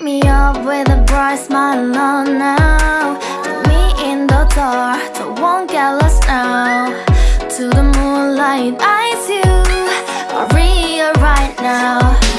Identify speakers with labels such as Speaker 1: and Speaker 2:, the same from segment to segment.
Speaker 1: Wake me up with a bright smile on now. Put me in the dark, so won't get lost now. To the moonlight, eyes you Maria right now.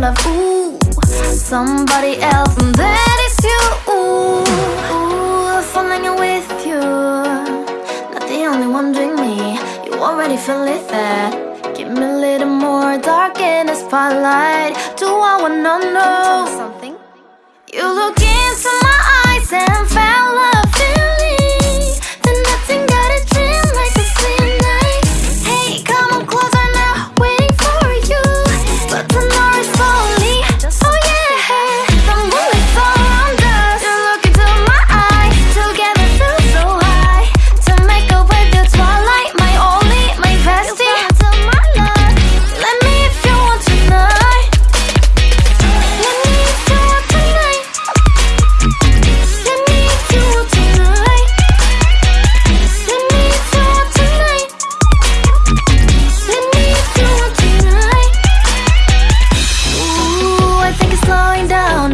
Speaker 1: love, ooh Somebody else, and that is you, ooh, ooh Falling with you Not the only one doing me. You already feel it there. Give me a little more dark in the spotlight. Do I wanna know something? You look into my eyes and fell in love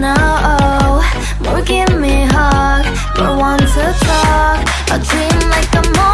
Speaker 1: No, oh More give me a hug More want to talk. A dream like a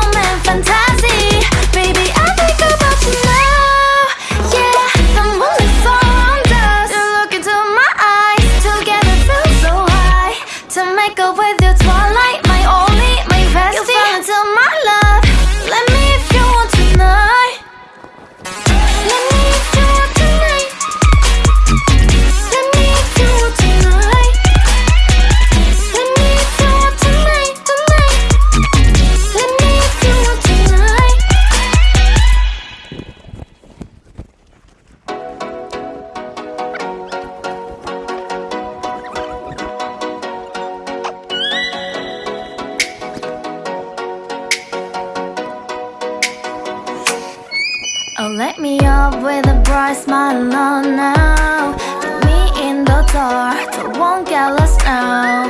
Speaker 1: Oh, let me up with a bright smile on now Take me in the dark, I won't get lost now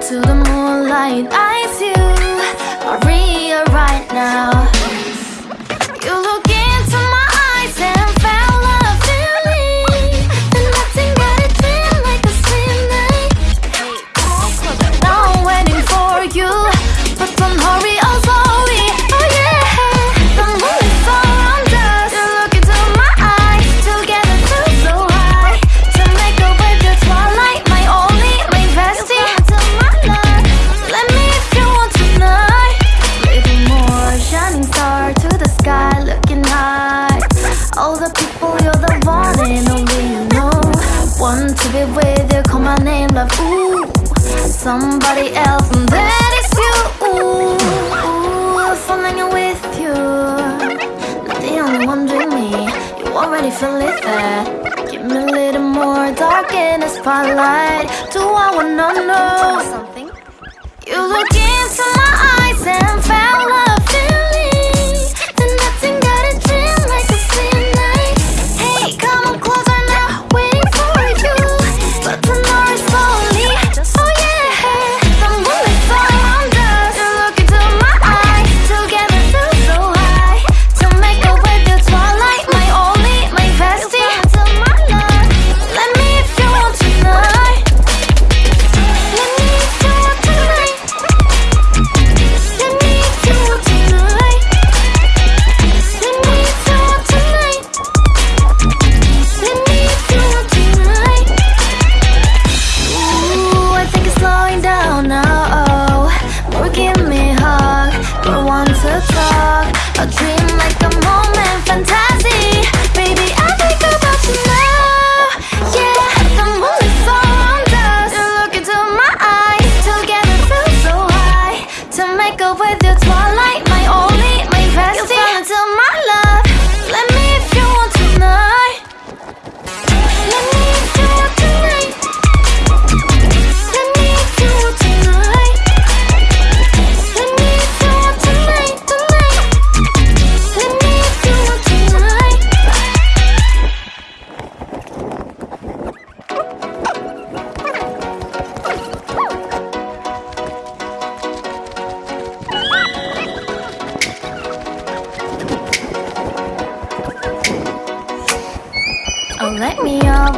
Speaker 1: To the moonlight, I see you, I real right now. You look to live there uh, Give me a little more dark in the spotlight Do I wanna know something? You look into my eyes and fell love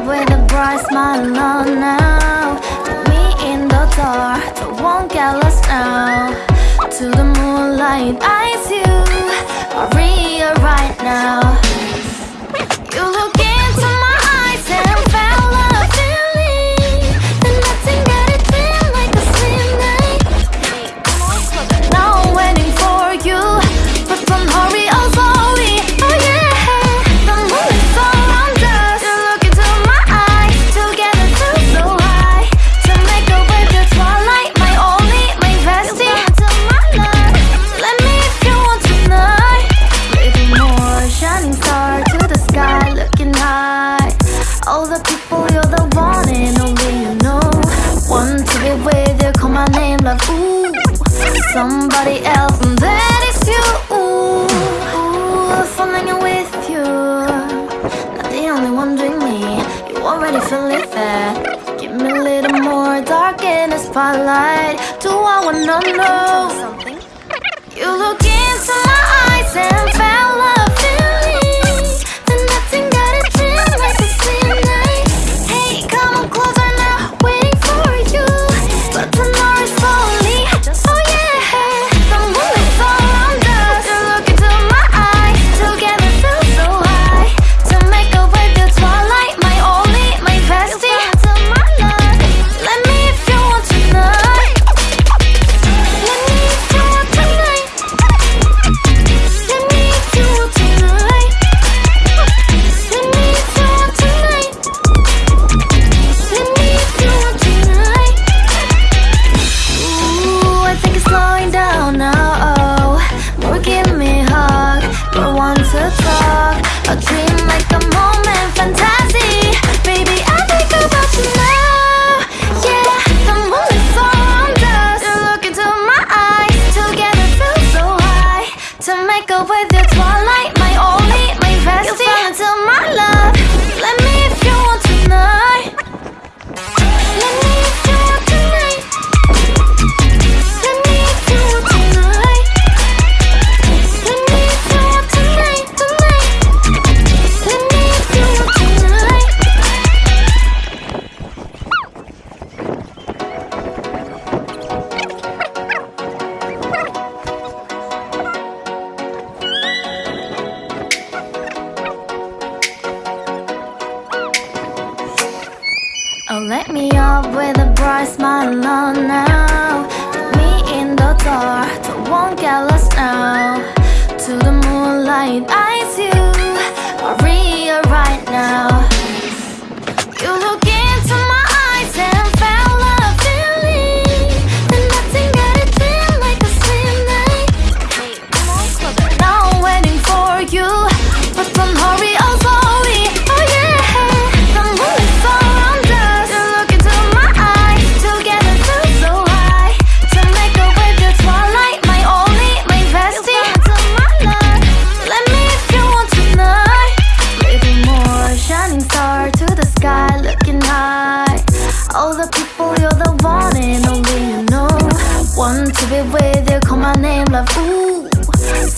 Speaker 1: with a bright smile on now. Take me in the dark, I won't get lost now To the moonlight, eyes you are real right now. kind of ooh Somebody else, and that is you. Ooh, ooh falling with you. Not the only one doing me. You already feel it there. Give me a little more dark in the spotlight. Do I wanna know something? You look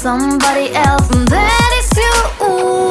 Speaker 1: somebody else, and that is you.